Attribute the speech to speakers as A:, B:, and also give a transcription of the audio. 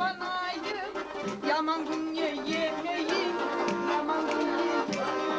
A: yabanayım Yaman dünya yemeyin Yaman dünya yemeyin